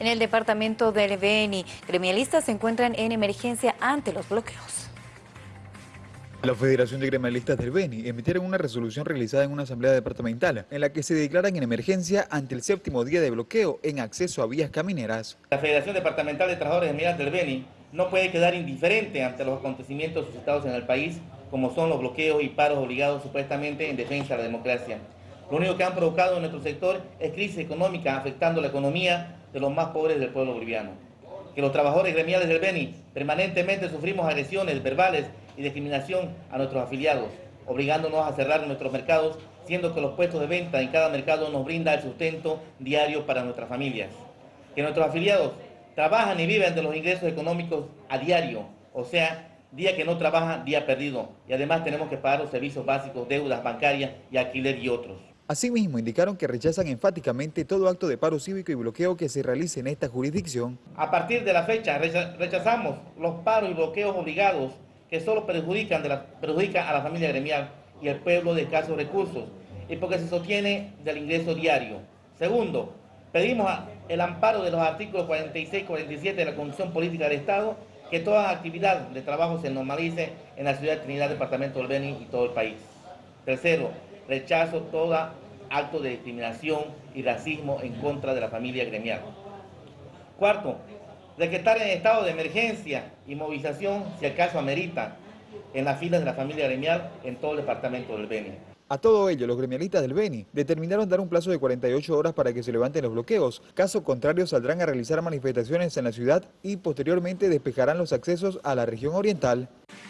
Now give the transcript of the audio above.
En el departamento del Beni, gremialistas se encuentran en emergencia ante los bloqueos. La Federación de Gremialistas del Beni emitieron una resolución realizada en una asamblea departamental en la que se declaran en emergencia ante el séptimo día de bloqueo en acceso a vías camineras. La Federación Departamental de Trabajadores Gremiales del Beni no puede quedar indiferente ante los acontecimientos suscitados en el país, como son los bloqueos y paros obligados supuestamente en defensa de la democracia. Lo único que han provocado en nuestro sector es crisis económica afectando la economía de los más pobres del pueblo boliviano. Que los trabajadores gremiales del Beni permanentemente sufrimos agresiones verbales y discriminación a nuestros afiliados, obligándonos a cerrar nuestros mercados, siendo que los puestos de venta en cada mercado nos brinda el sustento diario para nuestras familias. Que nuestros afiliados trabajan y viven de los ingresos económicos a diario, o sea, día que no trabaja, día perdido. Y además tenemos que pagar los servicios básicos, deudas bancarias y alquiler y otros. Asimismo, indicaron que rechazan enfáticamente todo acto de paro cívico y bloqueo que se realice en esta jurisdicción. A partir de la fecha, rechazamos los paros y bloqueos obligados que solo perjudican, perjudican a la familia gremial y al pueblo de escasos recursos y porque se sostiene del ingreso diario. Segundo, pedimos el amparo de los artículos 46 y 47 de la Constitución Política del Estado que toda actividad de trabajo se normalice en la ciudad de Trinidad, departamento del Beni y todo el país. Tercero, rechazo todo acto de discriminación y racismo en contra de la familia gremial. Cuarto, decretar en estado de emergencia y movilización, si acaso amerita, en las filas de la familia gremial en todo el departamento del Beni. A todo ello, los gremialistas del Beni determinaron dar un plazo de 48 horas para que se levanten los bloqueos. Caso contrario, saldrán a realizar manifestaciones en la ciudad y posteriormente despejarán los accesos a la región oriental.